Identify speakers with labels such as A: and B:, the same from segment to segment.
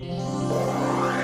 A: Yeah.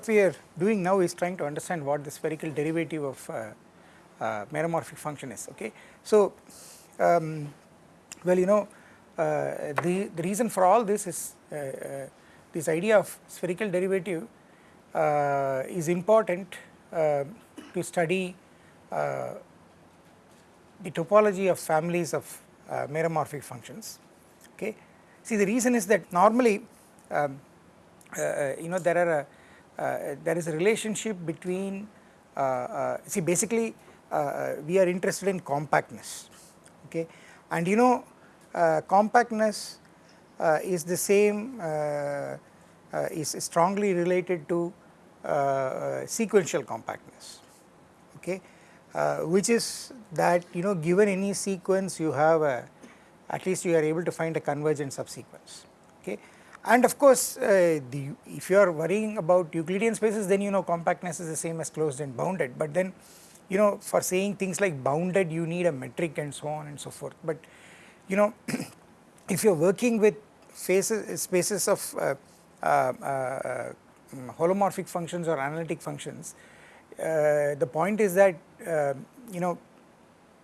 A: What we are doing now is trying to understand what the spherical derivative of uh, uh, meromorphic function is, okay. So, um, well you know uh, the, the reason for all this is uh, uh, this idea of spherical derivative uh, is important to study the topology of families of meromorphic functions, okay. See the reason is that normally um, you know there are a, Uh, there is a relationship between uh, uh, see basically we are interested in compactness okay? And you know compactness is the same is strongly related to sequential compactness okay? Uh, which is that you know given any sequence you have a at least you are able to find a convergent subsequence okay and of course, uh, the, if you are worrying about Euclidean spaces then you know compactness is the same as closed and bounded. But then you know for saying things like bounded you need a metric and so on and so forth. But you know if you are working with faces, spaces of uh, uh, uh, holomorphic functions or analytic functions uh, the point is that uh, you know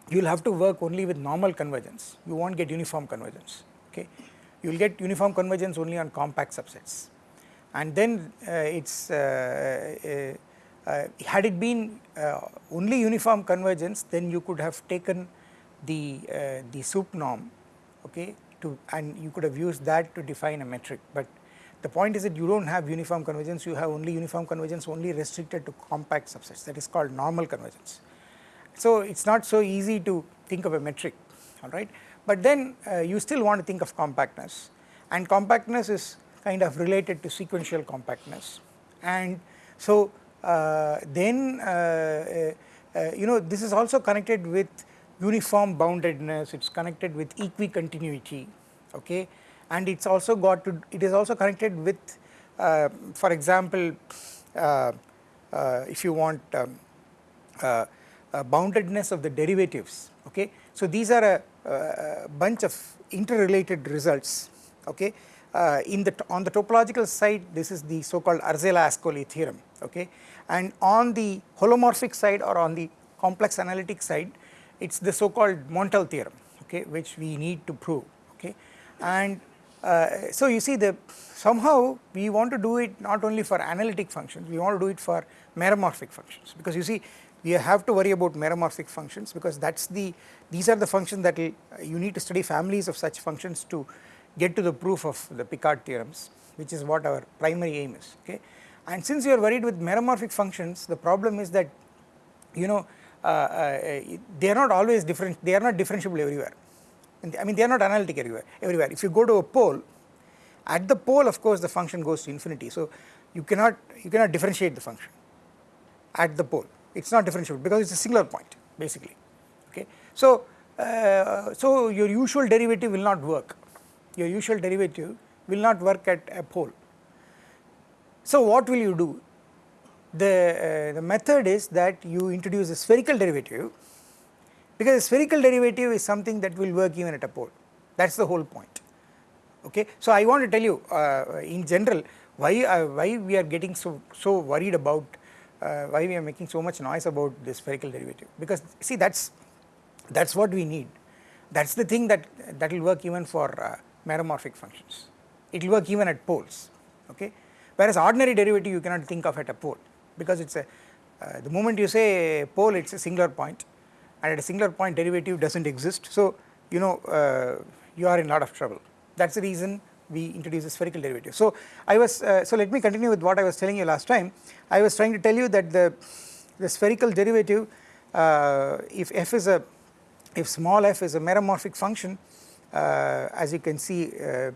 A: you will have to work only with normal convergence. You not get uniform convergence okay you will get uniform convergence only on compact subsets. And then uh, it's uh, uh, had it been only uniform convergence then you could have taken the the sup norm okay to and you could have used that to define a metric. But the point is that you do not have uniform convergence you have only uniform convergence only restricted to compact subsets. That is called normal convergence. So it is not so easy to think of a metric alright but then uh, you still want to think of compactness. And compactness is kind of related to sequential compactness. And so uh, then uh, uh, uh you know this is also connected with uniform boundedness. It is connected with equicontinuity okay? And it's also got to it is also connected with for example if you want um, boundedness of the derivatives okay? So these are a uh, bunch of interrelated results okay? Uh, in the on the topological side this is the so called Arzela-Ascoli theorem okay? And on the holomorphic side or on the complex analytic side it is the so called Montel theorem okay? Which we need to prove okay? And uh, so you see the somehow we want to do it not only for analytic functions we want to do it for meromorphic functions. Because you see we have to worry about meromorphic functions because that is the these are the functions that you need to study families of such functions to get to the proof of the Picard theorems which is what our primary aim is okay. And since you are worried with meromorphic functions the problem is that you know uh, uh, they are not always different they are not differentiable everywhere. I mean they are not analytic everywhere everywhere. If you go to a pole at the pole of course the function goes to infinity. So you cannot you cannot differentiate the function at the pole it is not differentiable because it is a singular point basically okay. So, uh, so your usual derivative will not work your usual derivative will not work at a pole. So what will you do the, uh, the method is that you introduce a spherical derivative because spherical derivative is something that will work even at a pole that is the whole point okay. So I want to tell you uh, in general why uh, why we are getting so so worried about uh, why we are making so much noise about the spherical derivative? Because see that is that is what we need. That is the thing that that will work even for uh, meromorphic functions. It will work even at poles okay? Whereas ordinary derivative you cannot think of at a pole because it is a uh, the moment you say pole it is a singular point and at a singular point derivative does not exist. So you know uh, you are in lot of trouble. That is the reason we introduce a spherical derivative. So I was uh, so let me continue with what I was telling you last time. I was trying to tell you that the the spherical derivative uh, if f is a if small f is a meromorphic function uh, as you can see uh,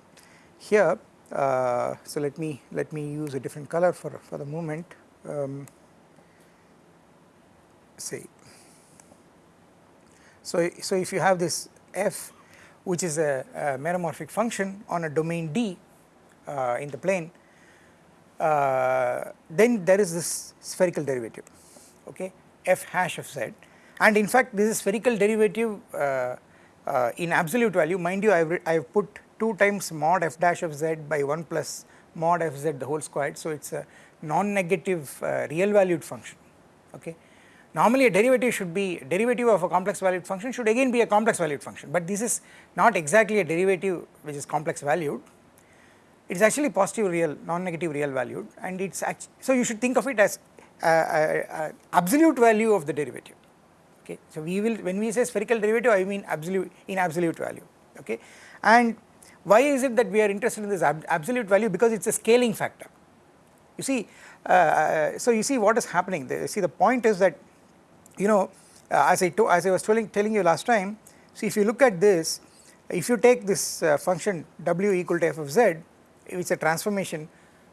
A: here uh, so let me let me use a different color for for the moment um, say so so if you have this f which is a, a meromorphic function on a domain D uh, in the plane, uh, then there is this spherical derivative, okay, f hash of z, and in fact this is spherical derivative uh, uh in absolute value. Mind you, I have put two times mod f dash of z by 1 plus mod f z the whole squared, so it is a non-negative uh, real valued function, okay. Normally a derivative should be derivative of a complex valued function should again be a complex valued function, but this is not exactly a derivative which is complex valued. It is actually positive real non-negative real valued and it's actually so you should think of it as uh, uh, uh, absolute value of the derivative. Okay, so we will when we say spherical derivative I mean absolute in absolute value. Okay, and why is it that we are interested in this ab absolute value because it's a scaling factor. You see, so you see what is happening. The, see the point is that you know uh, as I as I was telling telling you last time see if you look at this if you take this uh, function w equal to f of z which is a transformation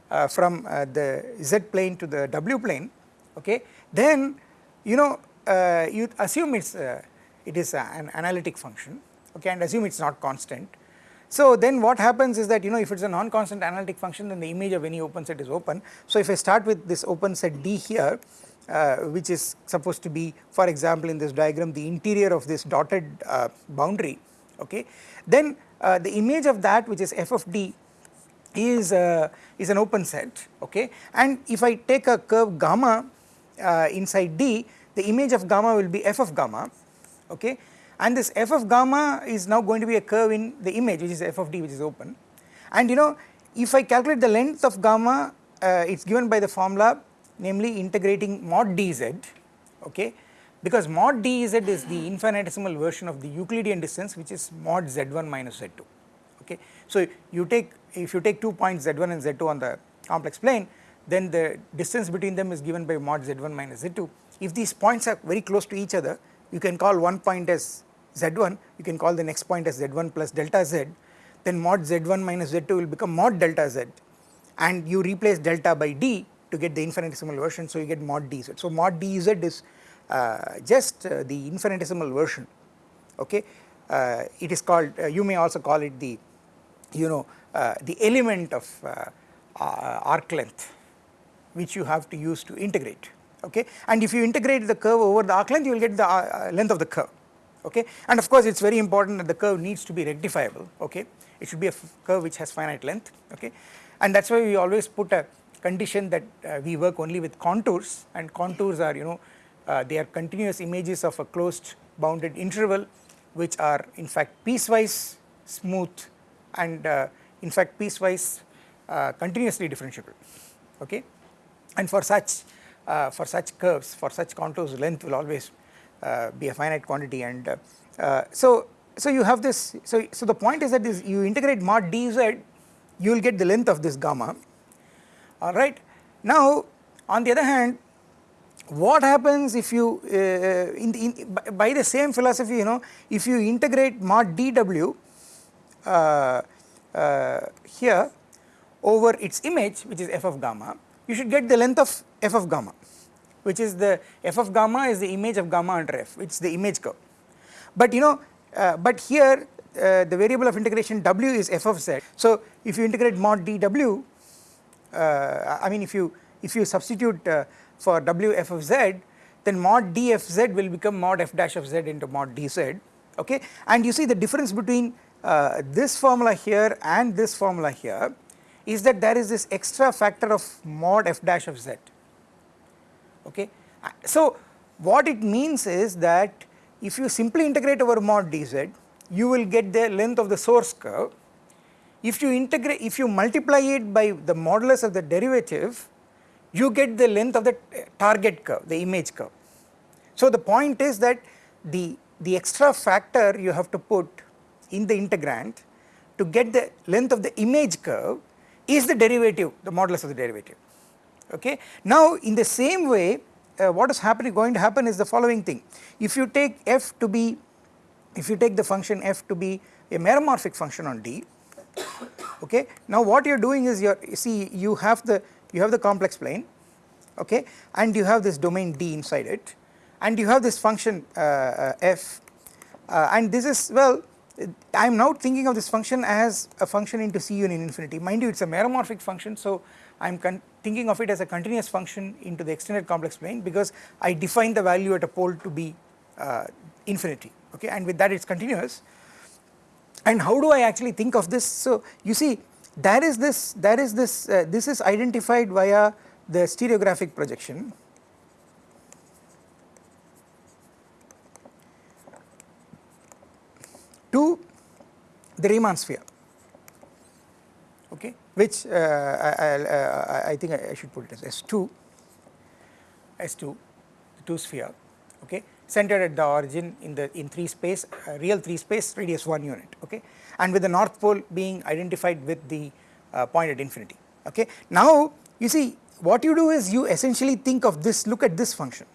A: uh, from uh, the z plane to the w plane okay? Then you know uh, you assume it's uh, it is an analytic function okay and assume it's not constant. So then what happens is that you know if it's a non-constant analytic function then the image of any open set is open. So if I start with this open set D here uh, which is supposed to be for example in this diagram the interior of this dotted uh, boundary okay? Then uh, the image of that which is f of d is uh, is an open set okay? And if I take a curve gamma uh, inside d the image of gamma will be f of gamma okay? And this f of gamma is now going to be a curve in the image which is f of d which is open. And you know if I calculate the length of gamma uh, it is given by the formula namely integrating mod dz okay because mod dz is the infinitesimal version of the Euclidean distance which is mod z1 minus z2 okay. So you take if you take two points z1 and z2 on the complex plane then the distance between them is given by mod z1 minus z2 if these points are very close to each other you can call one point as z1 you can call the next point as z1 plus delta z then mod z1 minus z2 will become mod delta z and you replace delta by d to get the infinitesimal version so you get mod dz. So mod dz is uh, just uh, the infinitesimal version okay? Uh, it is called uh, you may also call it the you know uh, the element of uh, arc length which you have to use to integrate okay? And if you integrate the curve over the arc length you will get the length of the curve okay? And of course it is very important that the curve needs to be rectifiable okay? It should be a curve which has finite length okay? And that is why we always put a condition that uh, we work only with contours and contours are you know uh, they are continuous images of a closed bounded interval which are in fact piecewise smooth and uh, in fact piecewise uh, continuously differentiable okay? And for such uh, for such curves for such contours length will always uh, be a finite quantity. And so so you have this so so the point is that this you integrate mod dz you will get the length of this gamma alright. Now on the other hand what happens if you uh, in, in, by the same philosophy you know if you integrate mod dw uh, uh, here over its image which is f of gamma you should get the length of f of gamma which is the f of gamma is the image of gamma under f. Is the image curve. But you know uh, but here uh, the variable of integration w is f of z. So if you integrate mod dw uh, I mean if you if you substitute uh, for w f of z then mod d f z will become mod f dash of z into mod d z okay and you see the difference between uh, this formula here and this formula here is that there is this extra factor of mod f dash of z okay. So what it means is that if you simply integrate over mod dz you will get the length of the source curve if you integrate, if you multiply it by the modulus of the derivative, you get the length of the target curve, the image curve. So the point is that the, the extra factor you have to put in the integrand to get the length of the image curve is the derivative, the modulus of the derivative. Okay. Now in the same way uh, what is happening going to happen is the following thing. If you take f to be, if you take the function f to be a meromorphic function on D, okay. Now what you are doing is you see you have the you have the complex plane, okay, and you have this domain D inside it, and you have this function uh, uh, f, uh, and this is well I am now thinking of this function as a function into C union infinity. Mind you, it is a meromorphic function, so I am thinking of it as a continuous function into the extended complex plane because I define the value at a pole to be uh, infinity, okay, and with that it is continuous. And how do I actually think of this? So you see, there is this, there is this, uh, this is identified via the stereographic projection. To the Riemann sphere. Okay? Which uh, I, uh, I, think I should put it as S2 S2 the 2 sphere. Okay centered at the origin in the in 3 space uh, real 3 space radius 1 unit okay? And with the north pole being identified with the uh, point at infinity okay? Now you see what you do is you essentially think of this look at this function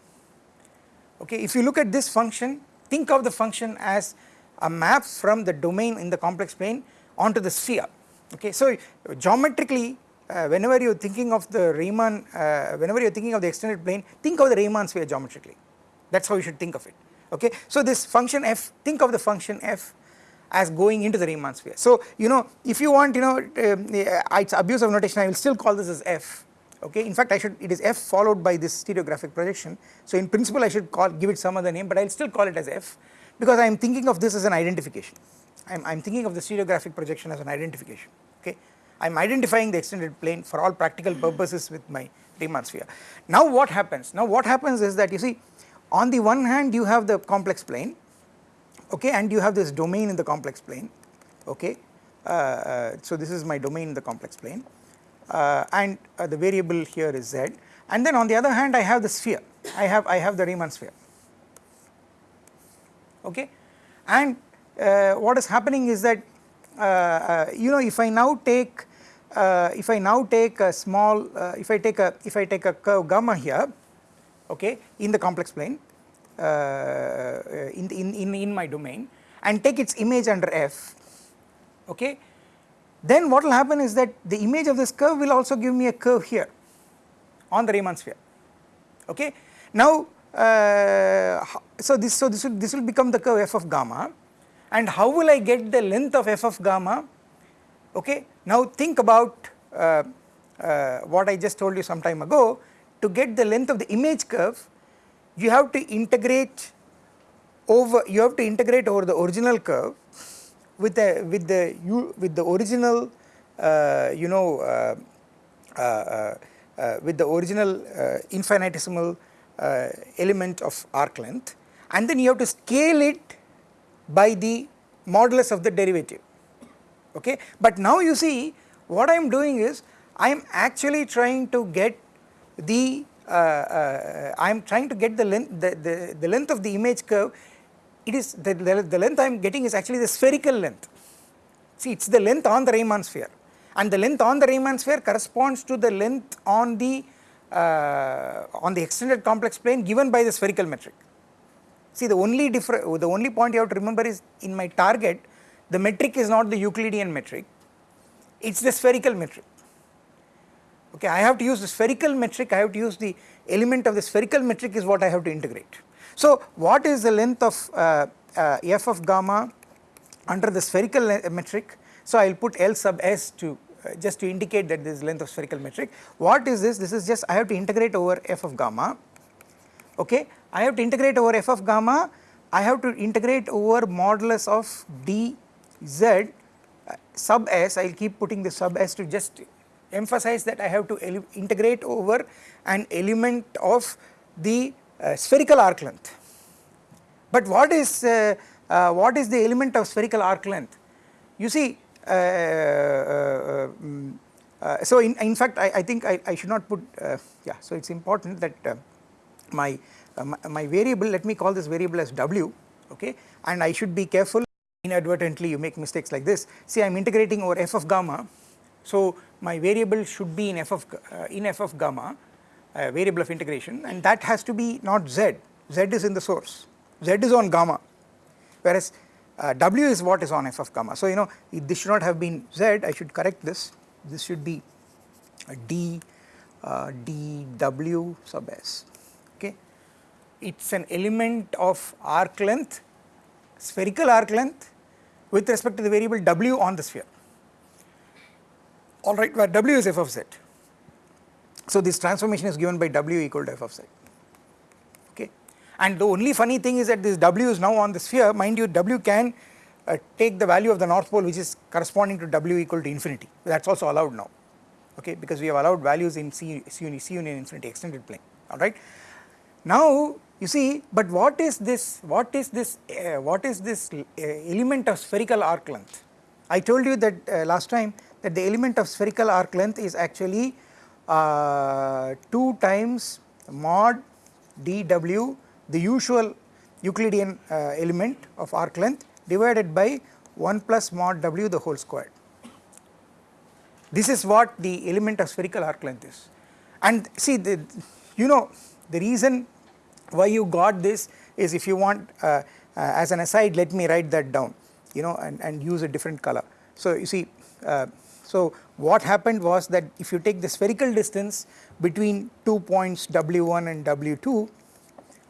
A: okay? If you look at this function think of the function as a map from the domain in the complex plane onto the sphere okay. So geometrically uh, whenever you are thinking of the Riemann, uh, whenever you are thinking of the extended plane think of the Riemann sphere geometrically that is how you should think of it okay. So this function f think of the function f as going into the Riemann sphere. So you know if you want you know uh, it's abuse of notation I will still call this as f okay in fact I should it is f followed by this stereographic projection so in principle I should call give it some other name but I will still call it as f because I am thinking of this as an identification. I am thinking of the stereographic projection as an identification, okay. I am identifying the extended plane for all practical purposes with my Riemann sphere. Now what happens? Now what happens is that you see on the one hand you have the complex plane, okay, and you have this domain in the complex plane, okay. Uh, uh, so this is my domain in the complex plane. Uh, and uh, the variable here is z. And then on the other hand I have the sphere, I have I have the Riemann sphere. Okay? And uh, what is happening is that uh, you know if I now take if I now take a small if I take a if I take a curve gamma here okay in the complex plane uh, in, in, in, in my domain and take its image under f okay? Then what will happen is that the image of this curve will also give me a curve here on the Riemann sphere okay? Now uh, so this so this will this will become the curve f of gamma and how will I get the length of f of gamma? Okay now think about uh, uh, what I just told you some time ago to get the length of the image curve you have to integrate over you have to integrate over the original curve with the with the you with the original uh, you know uh, uh, with the original infinitesimal uh, element of arc length and then you have to scale it by the modulus of the derivative okay. But now you see what I am doing is I am actually trying to get the uh, uh, I am trying to get the length the, the, the length of the image curve it is the, the, length I am getting is actually the spherical length see it is the length on the Riemann sphere and the length on the Riemann sphere corresponds to the length on the uh, on the extended complex plane given by the spherical metric. See the only different, the only point you have to remember is in my target the metric is not the Euclidean metric, it is the spherical metric. Okay, I have to use the spherical metric, I have to use the element of the spherical metric is what I have to integrate. So what is the length of uh, uh, f of gamma under the spherical metric? So I will put L sub s to uh, just to indicate that this is length of spherical metric. What is this? This is just I have to integrate over f of gamma, okay. I have to integrate over f of gamma, I have to integrate over modulus of dz uh, sub s, I will keep putting the sub s to just emphasize that I have to integrate over an element of the uh, spherical arc length. But what is, uh, uh, what is the element of spherical arc length? You see uh, uh, mm, uh, so in, in fact I, I think I, I should not put yeah so it is important that my, my, my variable let me call this variable as w okay and I should be careful inadvertently you make mistakes like this see I am integrating over f of gamma so my variable should be in f of uh, in f of gamma uh, variable of integration and that has to be not z, z is in the source, z is on gamma whereas uh, w is what is on f of gamma. So you know this should not have been z I should correct this. This should be d uh, dw sub s okay? It is an element of arc length spherical arc length with respect to the variable w on the sphere alright where w is f of z. So this transformation is given by W equal to f of z. Okay? And the only funny thing is that this W is now on the sphere. Mind you W can uh, take the value of the north pole which is corresponding to W equal to infinity. That is also allowed now. Okay? Because we have allowed values in C, C, C union infinity extended plane. Alright. Now you see but what is this what is this uh, what is this uh, element of spherical arc length? I told you that uh, last time that the element of spherical arc length is actually uh, 2 times mod dw the usual Euclidean uh, element of arc length divided by 1 plus mod w the whole squared. This is what the element of spherical arc length is and see the you know the reason why you got this is if you want uh, uh, as an aside let me write that down you know and, and use a different color. So you see uh, so what happened was that if you take the spherical distance between two points W1 and W2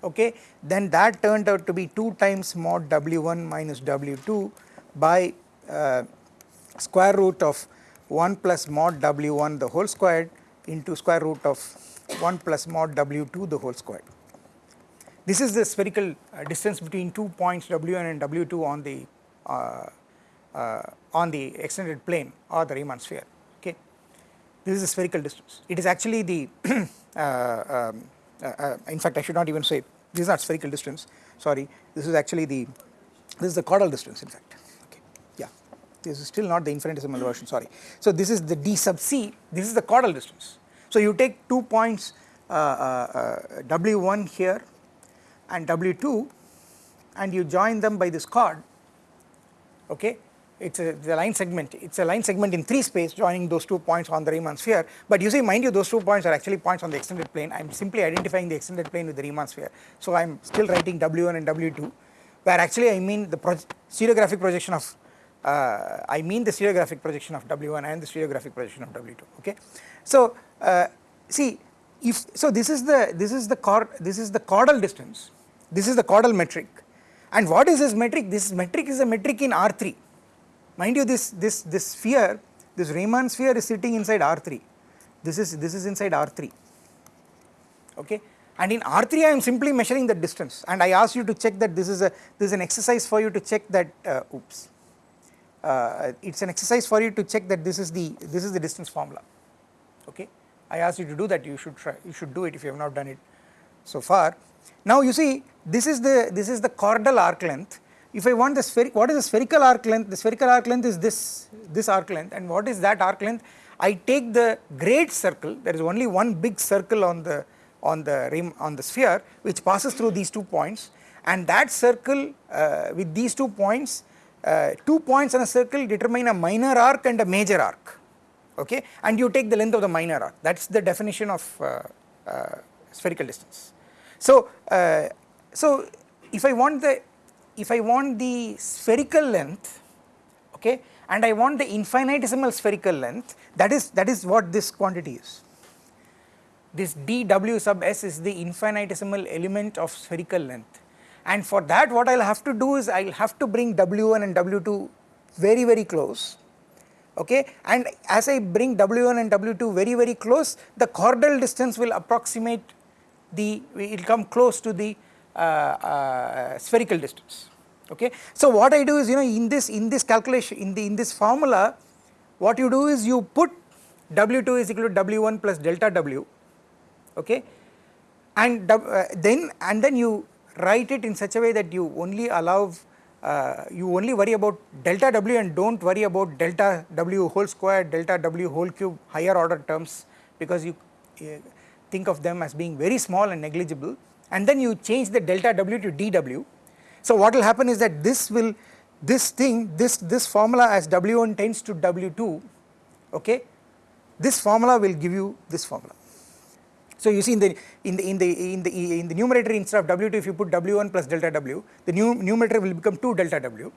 A: okay then that turned out to be 2 times mod W1 minus W2 by uh, square root of 1 plus mod W1 the whole squared into square root of 1 plus mod W2 the whole squared. This is the spherical uh, distance between two points W1 and W2 on the uh, on the extended plane or the Riemann sphere okay. This is a spherical distance it is actually the uh, um, uh, uh, in fact I should not even say this is not spherical distance sorry this is actually the this is the chordal distance in fact okay yeah this is still not the infinitesimal version sorry. So this is the d sub c this is the chordal distance. So you take two points w1 here and w2 and you join them by this chord okay it's a, line segment, it's a line segment in 3 space joining those two points on the Riemann sphere. But you see mind you those two points are actually points on the extended plane. I am simply identifying the extended plane with the Riemann sphere. So I am still writing W1 and W2 where actually I mean the stereographic projection of uh, I mean the stereographic projection of W1 and the stereographic projection of W2 okay. So uh, see if so this is the this is the chord this is the chordal distance. This is the chordal metric. And what is this metric? This metric is a metric in R3 Mind you this, this, this sphere, this Riemann sphere is sitting inside R3, this is, this is inside R3, okay. And in R3 I am simply measuring the distance. And I ask you to check that this is a, this is an exercise for you to check that, uh, oops, uh, it is an exercise for you to check that this is the, this is the distance formula, okay. I ask you to do that, you should try, you should do it if you have not done it so far. Now you see this is the, this is the chordal arc length if I want the spherical, what is the spherical arc length? The spherical arc length is this, this arc length and what is that arc length? I take the great circle, there is only one big circle on the, on the rim, on the sphere which passes through these two points and that circle uh, with these two points, uh, two points in a circle determine a minor arc and a major arc, okay, and you take the length of the minor arc, that is the definition of uh, uh spherical distance. So, uh, so if I want the if I want the spherical length okay and I want the infinitesimal spherical length that is that is what this quantity is. This dw sub s is the infinitesimal element of spherical length and for that what I will have to do is I will have to bring w1 and w2 very very close okay and as I bring w1 and w2 very very close the chordal distance will approximate the it will come close to the spherical distance okay. So what I do is you know in this in this calculation in the in this formula what you do is you put W2 is equal to W1 plus delta W okay and uh, then and then you write it in such a way that you only allow uh, you only worry about delta W and do not worry about delta W whole square delta W whole cube higher order terms because you uh, think of them as being very small and negligible and then you change the delta W to dW. So what will happen is that this will this thing this this formula as w1 tends to w2 okay? This formula will give you this formula. So you see in the in the in the in the in the numerator instead of w2 if you put w1 plus delta w the new numerator will become 2 delta w.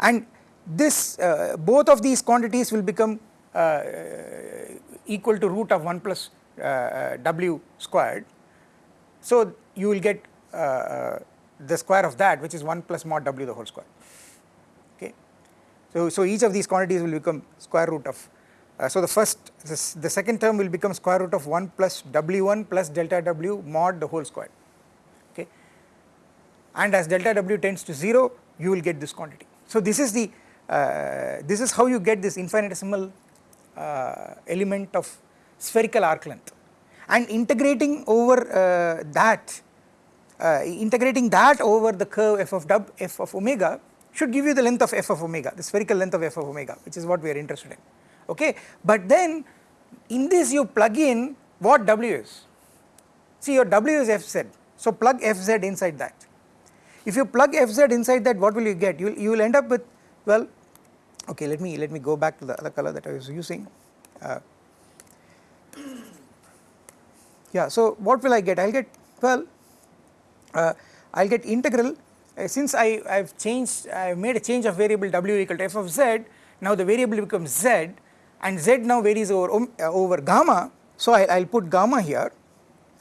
A: And this uh, both of these quantities will become uh, equal to root of 1 plus uh, w squared. So you will get uh, uh, the square of that which is 1 plus mod w the whole square. Okay? So so each of these quantities will become square root of uh, so the first this, the second term will become square root of 1 plus w1 plus delta w mod the whole square. Okay? And as delta w tends to 0 you will get this quantity. So this is the uh, this is how you get this infinitesimal uh, element of spherical arc length and integrating over uh, that uh, integrating that over the curve f of w f of omega should give you the length of f of omega the spherical length of f of omega which is what we are interested in. Okay? But then in this you plug in what w is. See your w is fz so plug fz inside that. If you plug fz inside that what will you get? You will, you will end up with well okay let me let me go back to the other color that I was using. Uh, yeah so what will I get? I will get well uh, I will get integral. Uh, since I have changed I have made a change of variable w equal to f of z now the variable becomes z and z now varies over um, uh, over gamma. So I will put gamma here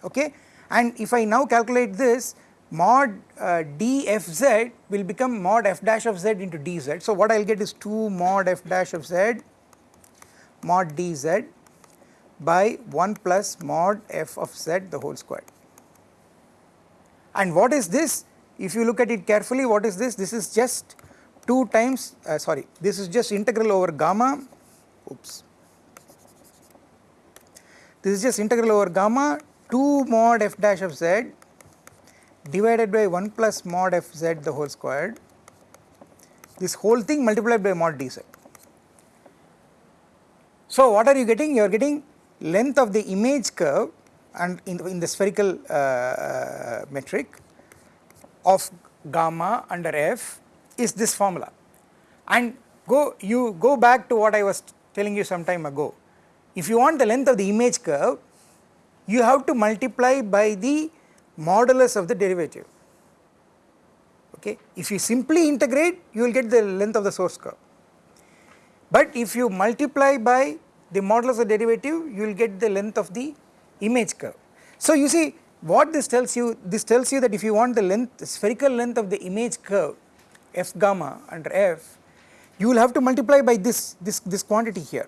A: okay? And if I now calculate this mod uh, dfz will become mod f dash of z into dz. So what I will get is 2 mod f dash of z mod dz by 1 plus mod f of z the whole square. And what is this? If you look at it carefully what is this? This is just 2 times uh, sorry this is just integral over gamma oops this is just integral over gamma 2 mod f dash of z divided by 1 plus mod f z the whole squared this whole thing multiplied by mod dz. So what are you getting? You are getting length of the image curve and in the, in the spherical uh, uh, metric of gamma under f is this formula and go you go back to what I was telling you some time ago. If you want the length of the image curve you have to multiply by the modulus of the derivative okay. If you simply integrate you will get the length of the source curve but if you multiply by the modulus of derivative you will get the length of the image curve. So you see what this tells you this tells you that if you want the length the spherical length of the image curve f gamma under f you will have to multiply by this this this quantity here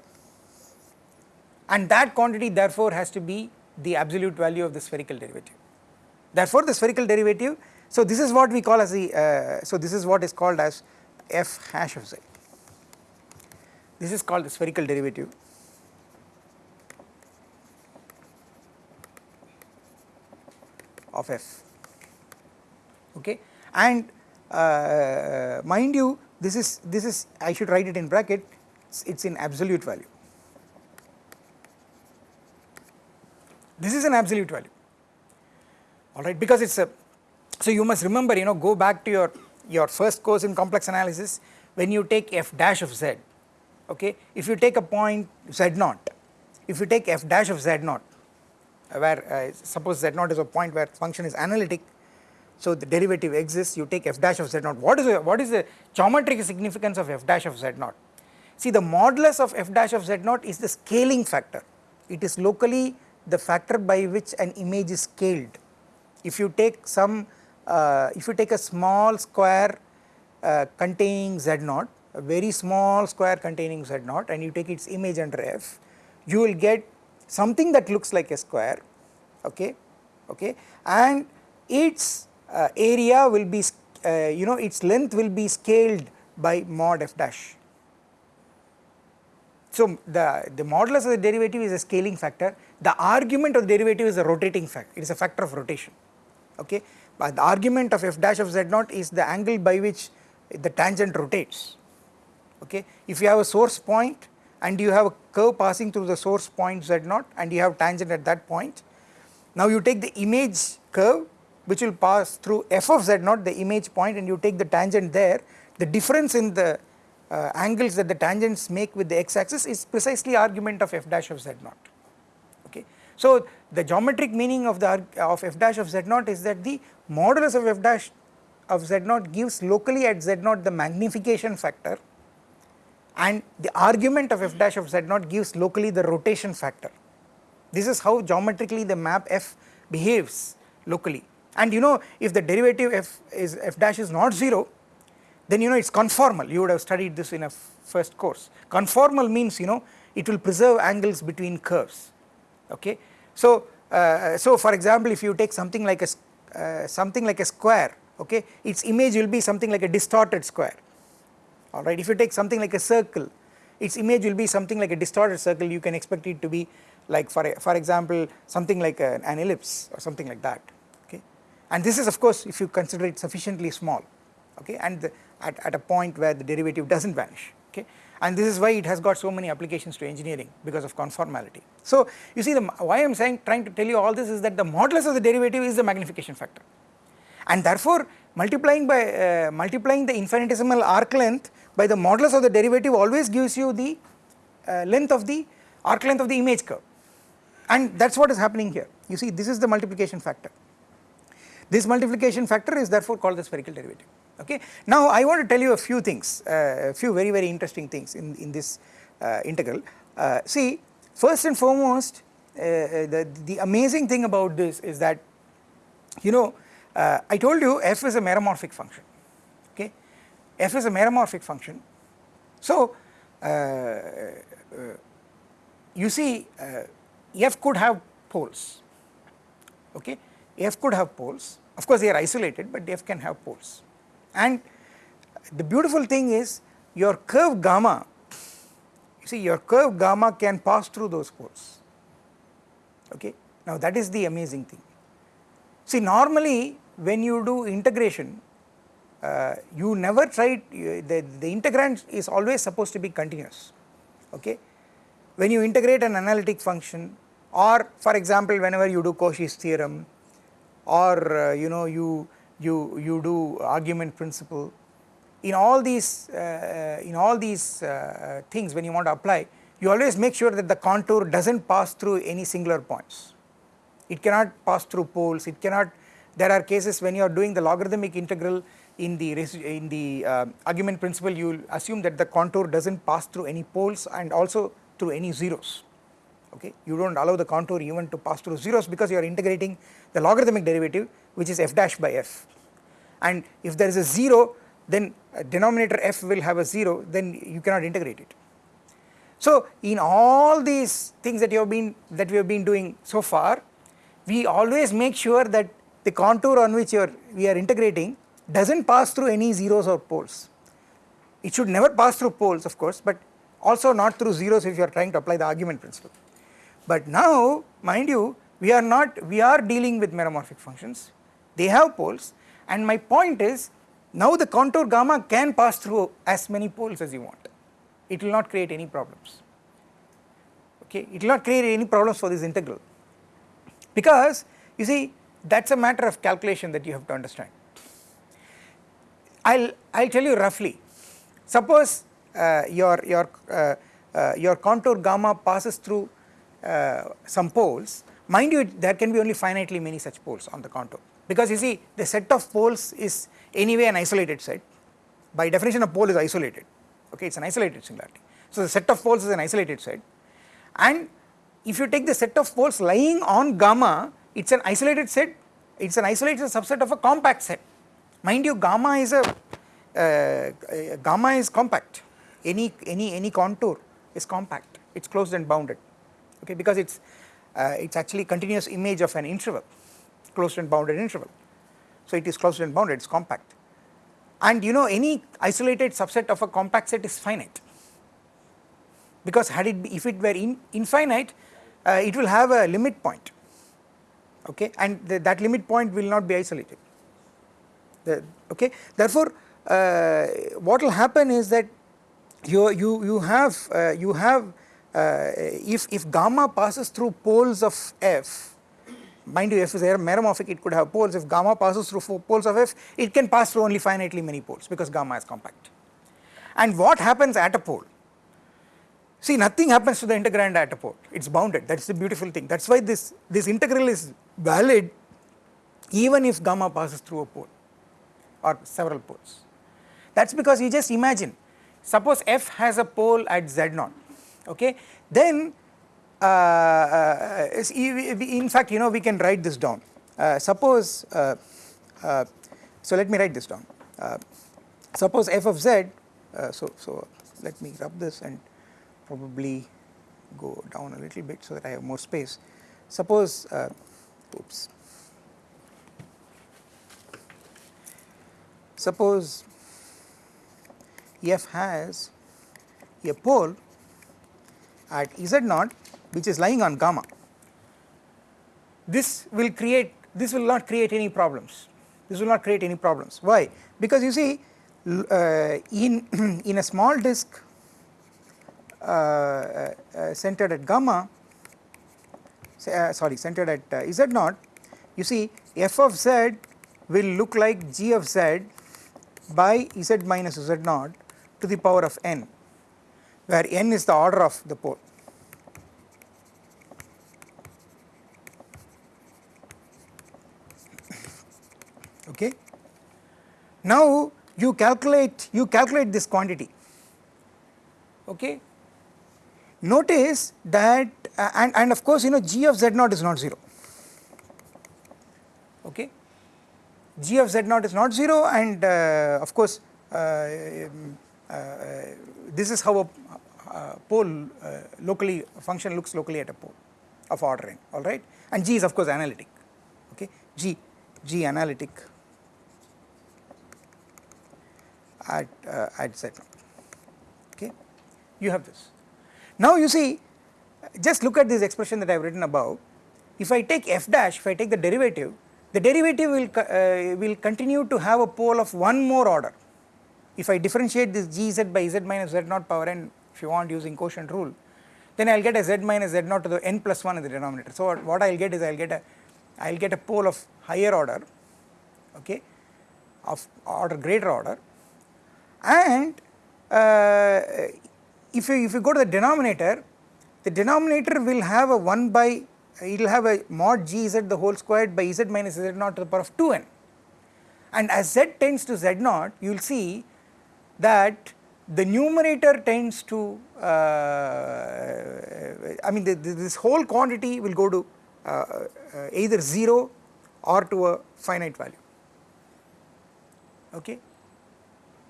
A: and that quantity therefore has to be the absolute value of the spherical derivative. Therefore, the spherical derivative, so this is what we call as the, uh, so this is what is called as f hash of z. This is called the spherical derivative. Of f. Okay? And uh, mind you this is this is I should write it in bracket it's, it's in absolute value. This is an absolute value. Alright because it is a so you must remember you know go back to your your first course in complex analysis when you take f dash of z okay? If you take a point z naught if you take f dash of z naught uh, where uh, suppose z naught is a point where function is analytic so the derivative exists you take f dash of z naught. What is the, what is the geometric significance of f dash of z naught? See the modulus of f dash of z naught is the scaling factor. It is locally the factor by which an image is scaled. If you take some uh, if you take a small square uh, containing z naught a very small square containing z naught and you take its image under f you will get something that looks like a square okay okay and its uh, area will be uh, you know its length will be scaled by mod f dash so the the modulus of the derivative is a scaling factor the argument of the derivative is a rotating factor it is a factor of rotation okay. But the argument of f dash of z naught is the angle by which the tangent rotates okay. If you have a source point and you have a curve passing through the source point z naught and you have tangent at that point, now you take the image curve which will pass through f of z naught the image point and you take the tangent there. The difference in the uh, angles that the tangents make with the x axis is precisely argument of f dash of z naught. Okay. So the geometric meaning of the of f dash of z naught is that the modulus of f dash of z naught gives locally at z naught the magnification factor and the argument of f dash of z naught gives locally the rotation factor. This is how geometrically the map f behaves locally and you know if the derivative f is f dash is not 0 then you know it is conformal you would have studied this in a first course. Conformal means you know it will preserve angles between curves okay. So, uh, so for example if you take something like a uh, something like a square okay its image will be something like a distorted square alright if you take something like a circle its image will be something like a distorted circle. You can expect it to be like for for example something like a, an ellipse or something like that okay? And this is of course if you consider it sufficiently small okay? And the, at, at a point where the derivative does not vanish okay? And this is why it has got so many applications to engineering because of conformality. So you see the why I am saying trying to tell you all this is that the modulus of the derivative is the magnification factor. And therefore multiplying by uh, multiplying the infinitesimal arc length by the modulus of the derivative always gives you the uh, length of the arc length of the image curve and that is what is happening here you see this is the multiplication factor. This multiplication factor is therefore called the spherical derivative okay. Now I want to tell you a few things, uh, a few very very interesting things in, in this uh, integral. Uh, see first and foremost uh, the, the amazing thing about this is that you know I told you f is a meromorphic function f is a meromorphic function. So uh, you see f could have poles okay, f could have poles of course they are isolated but f can have poles and the beautiful thing is your curve gamma, you see your curve gamma can pass through those poles, okay. Now that is the amazing thing. See normally when you do integration, uh, you never try, the, the integrand is always supposed to be continuous, okay. When you integrate an analytic function or for example whenever you do Cauchy's theorem or uh, you know you you, you do argument principle. In all these, uh, in all these uh, things when you want to apply, you always make sure that the contour does not pass through any singular points. It cannot pass through poles, it cannot, there are cases when you are doing the logarithmic integral in the, in the uh, argument principle you will assume that the contour does not pass through any poles and also through any zeros okay. You do not allow the contour even to pass through zeros because you are integrating the logarithmic derivative which is f dash by f and if there is a 0 then denominator f will have a 0 then you cannot integrate it. So in all these things that you have been that we have been doing so far we always make sure that the contour on which you are we are integrating does not pass through any zeros or poles. It should never pass through poles of course but also not through zeros if you are trying to apply the argument principle. But now mind you we are not we are dealing with meromorphic functions they have poles and my point is now the contour gamma can pass through as many poles as you want it will not create any problems okay it will not create any problems for this integral because you see that is a matter of calculation that you have to understand. I will I will tell you roughly. Suppose uh, your your uh, uh, your contour gamma passes through uh, some poles. Mind you there can be only finitely many such poles on the contour. Because you see the set of poles is anyway an isolated set. By definition a pole is isolated. Okay it is an isolated singularity. So the set of poles is an isolated set. And if you take the set of poles lying on gamma it is an isolated set. It is an isolated subset of a compact set mind you gamma is a uh, gamma is compact. Any any any contour is compact. It is closed and bounded. Okay because it is uh, it is actually continuous image of an interval. Closed and bounded interval. So it is closed and bounded, it is compact. And you know any isolated subset of a compact set is finite. Because had it be, if it were in, infinite uh, it will have a limit point. Okay and that limit point will not be isolated okay? Therefore uh, what will happen is that you you you have uh, you have uh, if if gamma passes through poles of f mind you f is meromorphic it could have poles. If gamma passes through poles of f it can pass through only finitely many poles because gamma is compact. And what happens at a pole? See nothing happens to the integrand at a pole. It is bounded. That is the beautiful thing. That is why this this integral is valid even if gamma passes through a pole or several poles. That is because you just imagine suppose f has a pole at z naught okay? Then uh, uh, in fact you know we can write this down. Uh, suppose uh, uh, so let me write this down. Uh, suppose f of z so so let me rub this and probably go down a little bit so that I have more space. Suppose oops suppose f has a pole at z naught which is lying on gamma. This will create this will not create any problems. This will not create any problems. Why? Because you see uh, in in a small disk uh, uh, centered at gamma uh, sorry centered at uh, z naught you see f of z will look like g of z by z minus z naught to the power of n where n is the order of the pole. Okay. Now you calculate you calculate this quantity. Okay. Notice that uh, and and of course you know g of z naught is not 0. Okay. G of z naught is not 0 and uh, of course uh, uh, this is how a pole uh, locally function looks locally at a pole of order n alright and G is of course analytic okay? G G analytic at at z naught okay? You have this. Now you see just look at this expression that I have written above. If I take f dash if I take the derivative the derivative will uh, will continue to have a pole of one more order if I differentiate this gz by z minus z naught power n if you want using quotient rule then I will get a z minus z naught to the n plus 1 in the denominator. So what I will get is I will get a I will get a pole of higher order okay of order greater order and uh, if you if you go to the denominator the denominator will have a 1 by it will have a mod g z the whole squared by z minus z naught to the power of 2n and as z tends to z naught you will see that the numerator tends to uh, I mean the, the, this whole quantity will go to uh, uh, either 0 or to a finite value. Okay?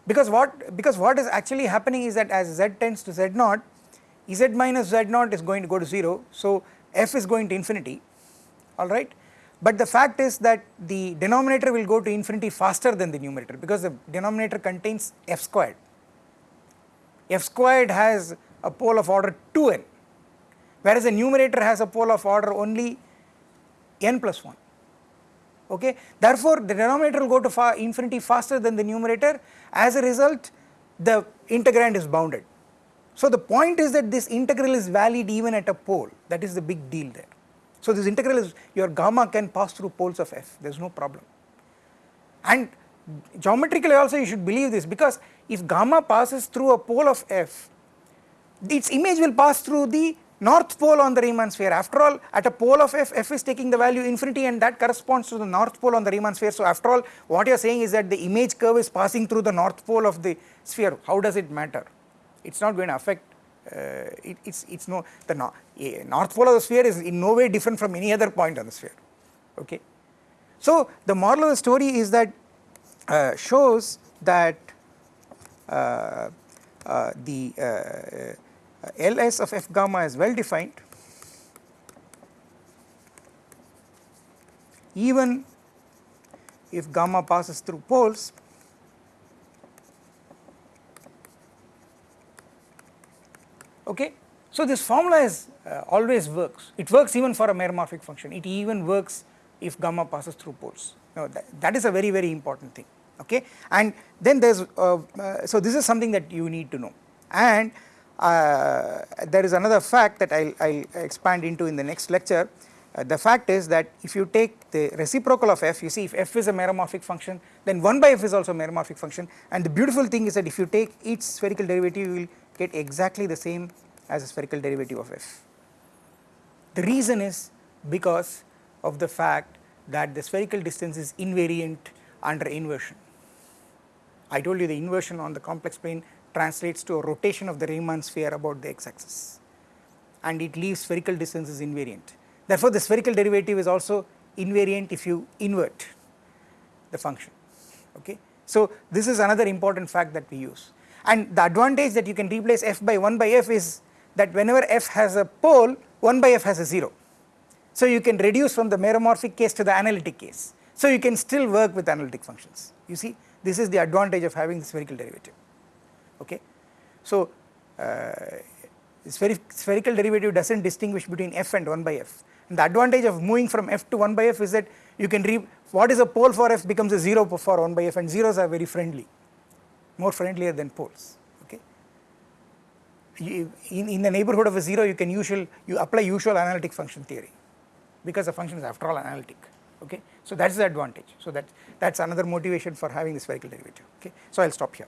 A: Because what because what is actually happening is that as z tends to z naught z minus z naught is going to go to 0 so f is going to infinity alright but the fact is that the denominator will go to infinity faster than the numerator because the denominator contains f squared. f squared has a pole of order 2n whereas the numerator has a pole of order only n plus 1 okay. Therefore, the denominator will go to far infinity faster than the numerator as a result the integrand is bounded. So, the point is that this integral is valid even at a pole. That is the big deal there. So this integral is your gamma can pass through poles of f. There is no problem. And geometrically also you should believe this because if gamma passes through a pole of f its image will pass through the north pole on the Riemann sphere. After all at a pole of f f is taking the value infinity and that corresponds to the north pole on the Riemann sphere. So after all what you are saying is that the image curve is passing through the north pole of the sphere. How does it matter it is not going to affect uh, it, it's it's no the no, north pole of the sphere is in no way different from any other point on the sphere okay? So the moral of the story is that uh, shows that uh, uh the uh, ls of f gamma is well defined. Even if gamma passes through poles okay. So this formula is uh, always works, it works even for a meromorphic function, it even works if gamma passes through poles, now that, that is a very very important thing. Okay? And then there is uh, uh, so this is something that you need to know. And uh, there is another fact that I will expand into in the next lecture. Uh, the fact is that if you take the reciprocal of f, you see if f is a meromorphic function, then 1 by f is also a meromorphic function. And the beautiful thing is that if you take each spherical derivative you will get exactly the same as a spherical derivative of f. The reason is because of the fact that the spherical distance is invariant under inversion. I told you the inversion on the complex plane translates to a rotation of the Riemann sphere about the x axis and it leaves spherical distance is invariant. Therefore, the spherical derivative is also invariant if you invert the function okay. So, this is another important fact that we use and the advantage that you can replace f by 1 by f is that whenever f has a pole 1 by f has a 0. So, you can reduce from the meromorphic case to the analytic case. So, you can still work with analytic functions you see this is the advantage of having the spherical derivative okay. So, uh, spherical derivative does not distinguish between f and 1 by f and the advantage of moving from f to 1 by f is that you can re what is a pole for f becomes a 0 for 1 by f and zeros are very friendly more friendlier than poles okay. You, in, in the neighborhood of a 0 you can usual you apply usual analytic function theory because the function is after all analytic okay. So that is the advantage so that that is another motivation for having the spherical derivative okay. So I will stop here.